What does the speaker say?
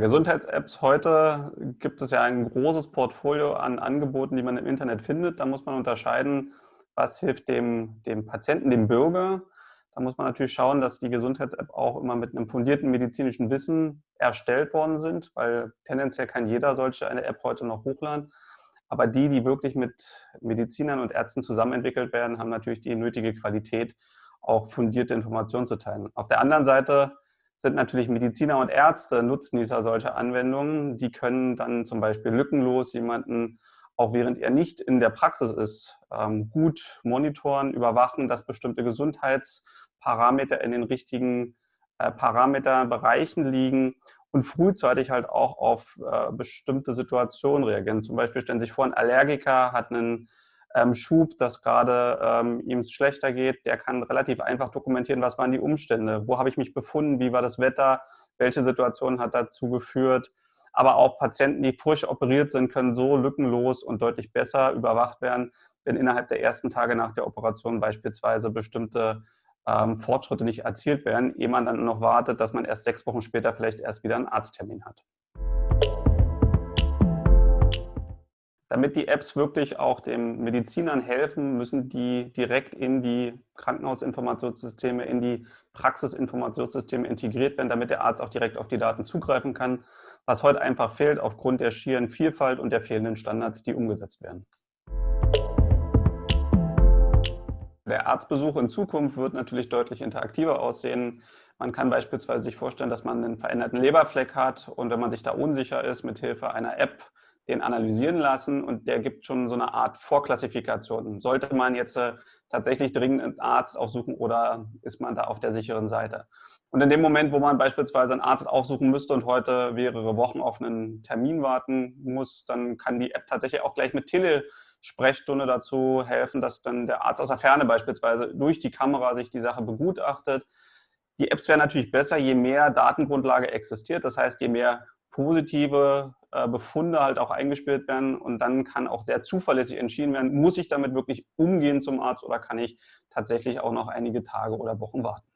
Gesundheits-Apps heute gibt es ja ein großes Portfolio an Angeboten, die man im Internet findet. Da muss man unterscheiden, was hilft dem, dem Patienten, dem Bürger. Da muss man natürlich schauen, dass die Gesundheits-App auch immer mit einem fundierten medizinischen Wissen erstellt worden sind, weil tendenziell kann jeder solche eine App heute noch hochladen. Aber die, die wirklich mit Medizinern und Ärzten zusammen entwickelt werden, haben natürlich die nötige Qualität, auch fundierte Informationen zu teilen. Auf der anderen Seite sind natürlich Mediziner und Ärzte Nutznießer solcher Anwendungen. Die können dann zum Beispiel lückenlos jemanden, auch während er nicht in der Praxis ist, ähm, gut monitoren, überwachen, dass bestimmte Gesundheitsparameter in den richtigen äh, Parameterbereichen liegen und frühzeitig halt auch auf äh, bestimmte Situationen reagieren. Zum Beispiel stellen Sie sich vor, ein Allergiker hat einen ähm, Schub, dass gerade ähm, ihm es schlechter geht, der kann relativ einfach dokumentieren, was waren die Umstände, wo habe ich mich befunden, wie war das Wetter, welche Situation hat dazu geführt. Aber auch Patienten, die frisch operiert sind, können so lückenlos und deutlich besser überwacht werden, wenn innerhalb der ersten Tage nach der Operation beispielsweise bestimmte ähm, Fortschritte nicht erzielt werden, ehe man dann noch wartet, dass man erst sechs Wochen später vielleicht erst wieder einen Arzttermin hat. Damit die Apps wirklich auch den Medizinern helfen, müssen die direkt in die Krankenhausinformationssysteme, in die Praxisinformationssysteme integriert werden, damit der Arzt auch direkt auf die Daten zugreifen kann, was heute einfach fehlt aufgrund der schieren Vielfalt und der fehlenden Standards, die umgesetzt werden. Der Arztbesuch in Zukunft wird natürlich deutlich interaktiver aussehen. Man kann beispielsweise sich vorstellen, dass man einen veränderten Leberfleck hat und wenn man sich da unsicher ist, mit Hilfe einer App den analysieren lassen und der gibt schon so eine Art Vorklassifikation. Sollte man jetzt äh, tatsächlich dringend einen Arzt aufsuchen oder ist man da auf der sicheren Seite? Und in dem Moment, wo man beispielsweise einen Arzt aufsuchen müsste und heute mehrere Wochen auf einen Termin warten muss, dann kann die App tatsächlich auch gleich mit Telesprechstunde dazu helfen, dass dann der Arzt aus der Ferne beispielsweise durch die Kamera sich die Sache begutachtet. Die Apps wären natürlich besser, je mehr Datengrundlage existiert. Das heißt, je mehr positive Befunde halt auch eingespielt werden und dann kann auch sehr zuverlässig entschieden werden, muss ich damit wirklich umgehen zum Arzt oder kann ich tatsächlich auch noch einige Tage oder Wochen warten.